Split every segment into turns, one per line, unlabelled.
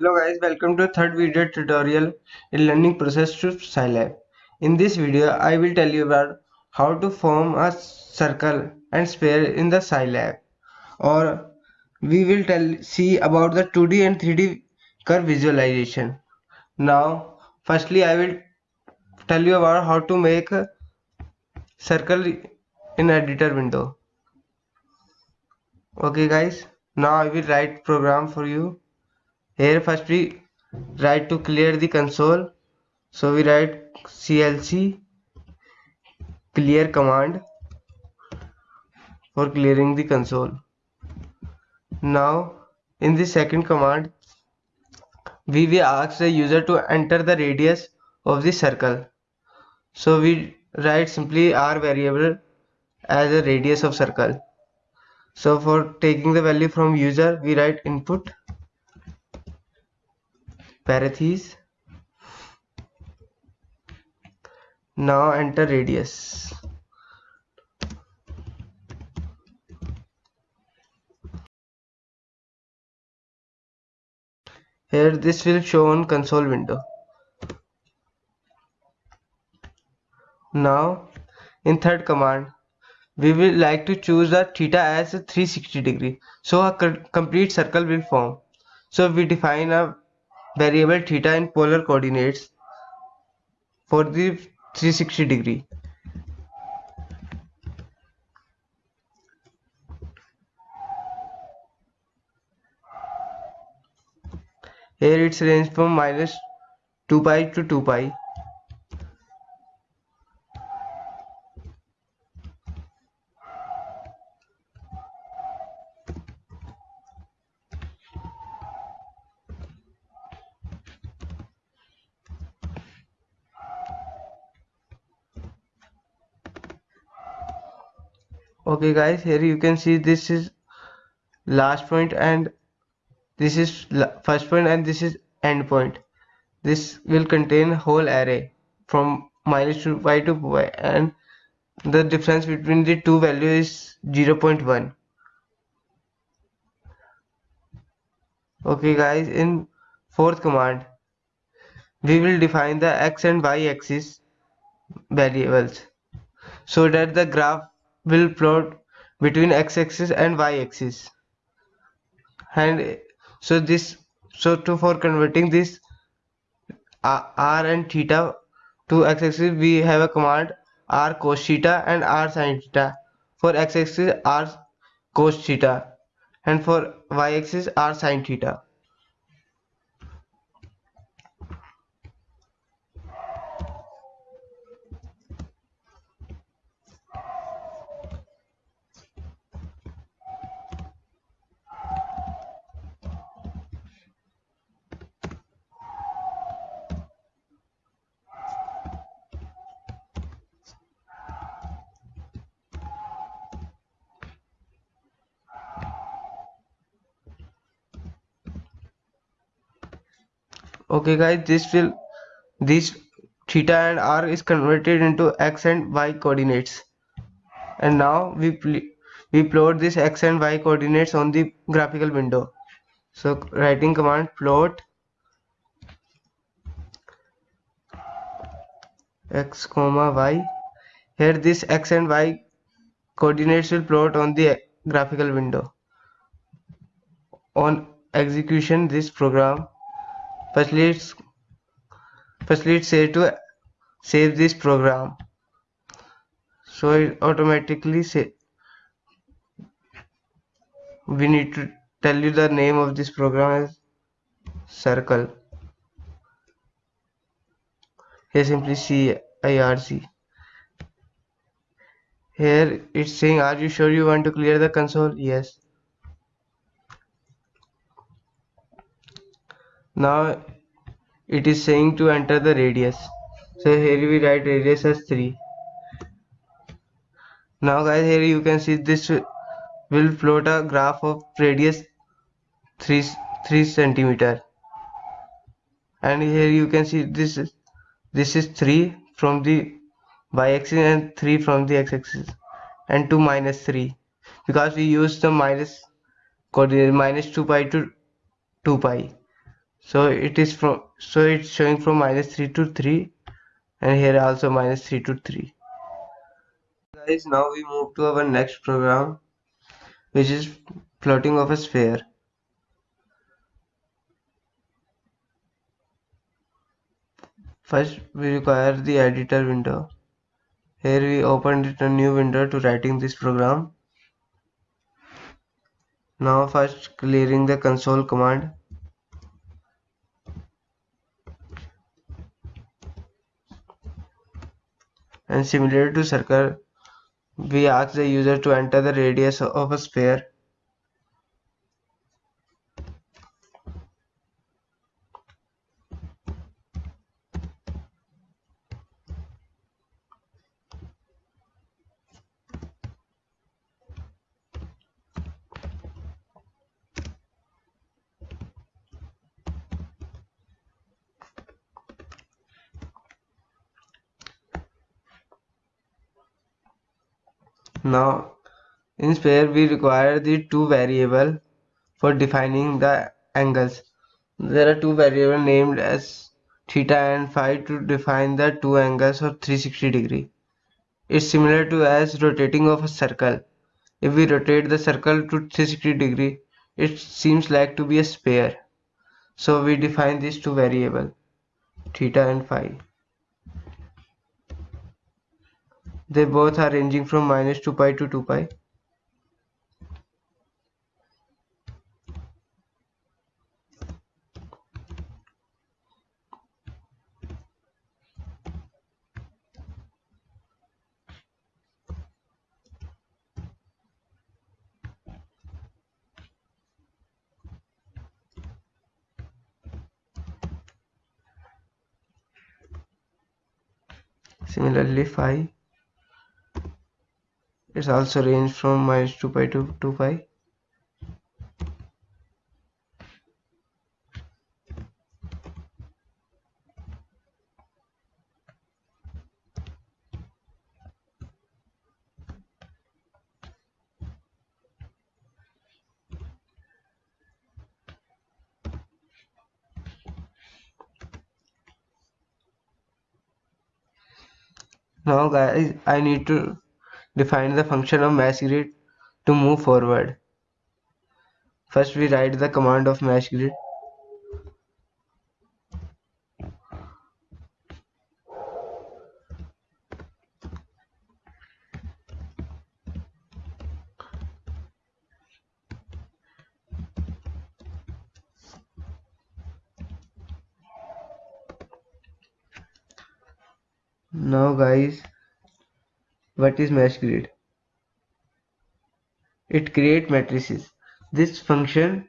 Hello guys, welcome to third video tutorial in learning process to Scilab. In this video, I will tell you about how to form a circle and sphere in the Scilab. Or we will tell see about the 2D and 3D curve visualization. Now, firstly I will tell you about how to make a circle in editor window. Okay guys, now I will write program for you here first we write to clear the console. So we write clc clear command for clearing the console. Now in the second command we will ask the user to enter the radius of the circle. So we write simply r variable as a radius of circle. So for taking the value from user we write input parentheses now enter radius. Here this will show on console window. Now in third command we will like to choose the theta as 360 degree. So a complete circle will form. So we define a variable theta in polar coordinates for the 360 degree. Here it's range from minus 2 pi to 2 pi. Okay guys here you can see this is last point and this is first point and this is end point. This will contain whole array from minus to y to y and the difference between the two values is 0.1 okay guys in fourth command we will define the x and y axis variables so that the graph will plot between x-axis and y-axis. And so this so to for converting this uh, r and theta to x-axis we have a command r cos theta and r sin theta. For x-axis r cos theta. And for y-axis r sin theta okay guys this will this theta and r is converted into x and y coordinates. And now we we plot this x and y coordinates on the graphical window. So writing command plot x comma y. Here this x and y coordinates will plot on the graphical window. On execution this program say to save this program. So it automatically say we need to tell you the name of this program as circle. Here simply circ here it's saying are you sure you want to clear the console? Yes now it is saying to enter the radius. So here we write radius as 3 now guys here you can see this will float a graph of radius 3 3 centimeter. And here you can see this is this is 3 from the y-axis and 3 from the x-axis and 2 minus 3 because we use the minus coordinate minus 2 pi to 2 pi so it is from so it's showing from minus 3 to 3 and here also minus 3 to 3 guys now we move to our next program which is plotting of a sphere. First we require the editor window. Here we opened it a new window to writing this program. Now first clearing the console command and similar to circle we ask the user to enter the radius of a sphere Now in sphere we require the two variable for defining the angles. There are two variable named as theta and phi to define the two angles of 360 degree. It's similar to as rotating of a circle. If we rotate the circle to 360 degree, it seems like to be a sphere. So we define these two variable theta and phi. They both are ranging from minus 2 pi to 2 pi. Similarly, phi it's also range from minus 2 pi to 2 pi. Now guys, I need to define the function of mesh grid to move forward. First we write the command of mesh grid. Now guys, what is mesh grid? It create matrices. This function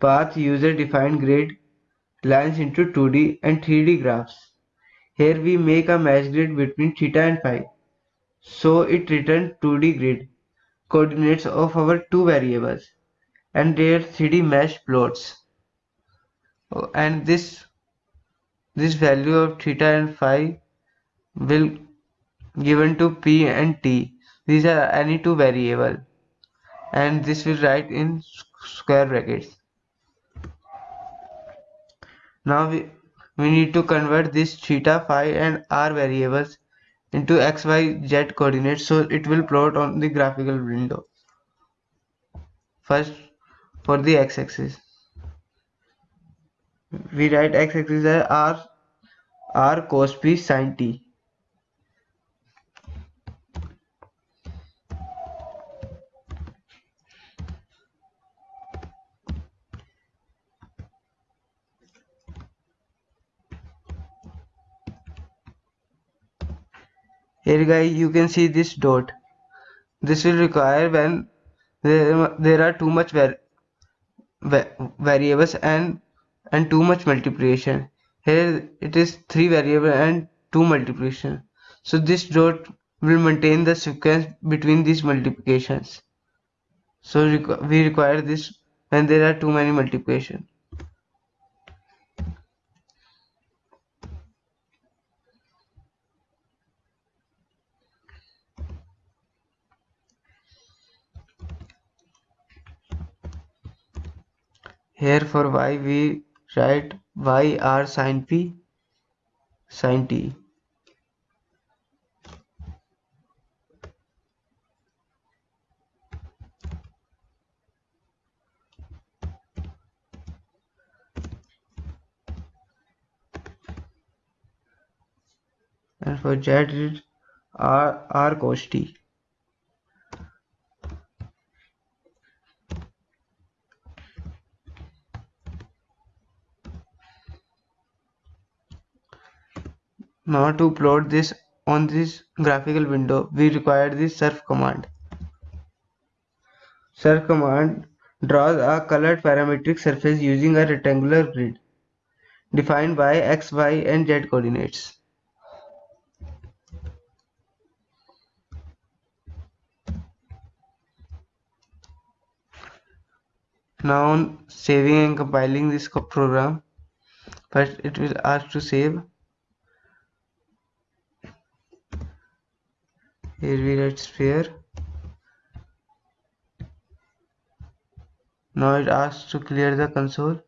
path user defined grid lines into 2D and 3D graphs. Here we make a mesh grid between theta and phi. So it returns 2D grid coordinates of our two variables and their 3D mesh plots. Oh, and this this value of theta and phi will given to p and t. These are any two variable and this will write in square brackets. Now we, we need to convert this theta, phi and r variables into x, y, z coordinates so it will plot on the graphical window. First for the x-axis. We write x-axis as r, r cos p sin t. here guys you can see this dot. This will require when there, there are too much var variables and and too much multiplication. Here it is three variable and two multiplication. So this dot will maintain the sequence between these multiplications. So we require this when there are too many multiplication Here for y we write y r sine p sine t. And for z r cos t Now to plot this on this graphical window, we require the surf command. Surf command draws a colored parametric surface using a rectangular grid defined by x, y and z coordinates. Now saving and compiling this program, first it will ask to save here we write sphere. Now it asks to clear the console.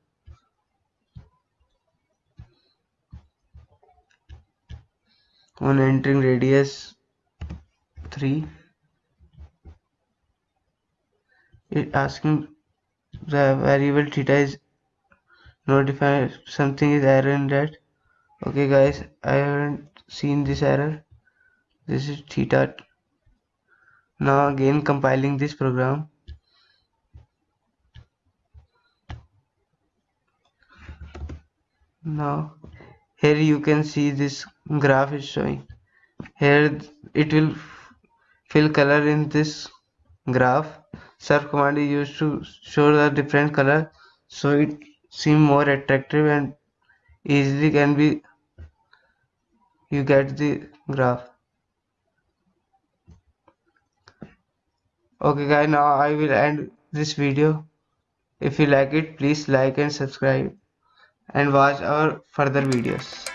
On entering radius 3 it asking the variable theta is notified something is error in that. Okay guys I haven't seen this error this is theta now again compiling this program. Now here you can see this graph is showing. Here it will fill color in this graph. Surf command is used to show the different color so it seem more attractive and easily can be you get the graph okay guys now i will end this video. If you like it please like and subscribe and watch our further videos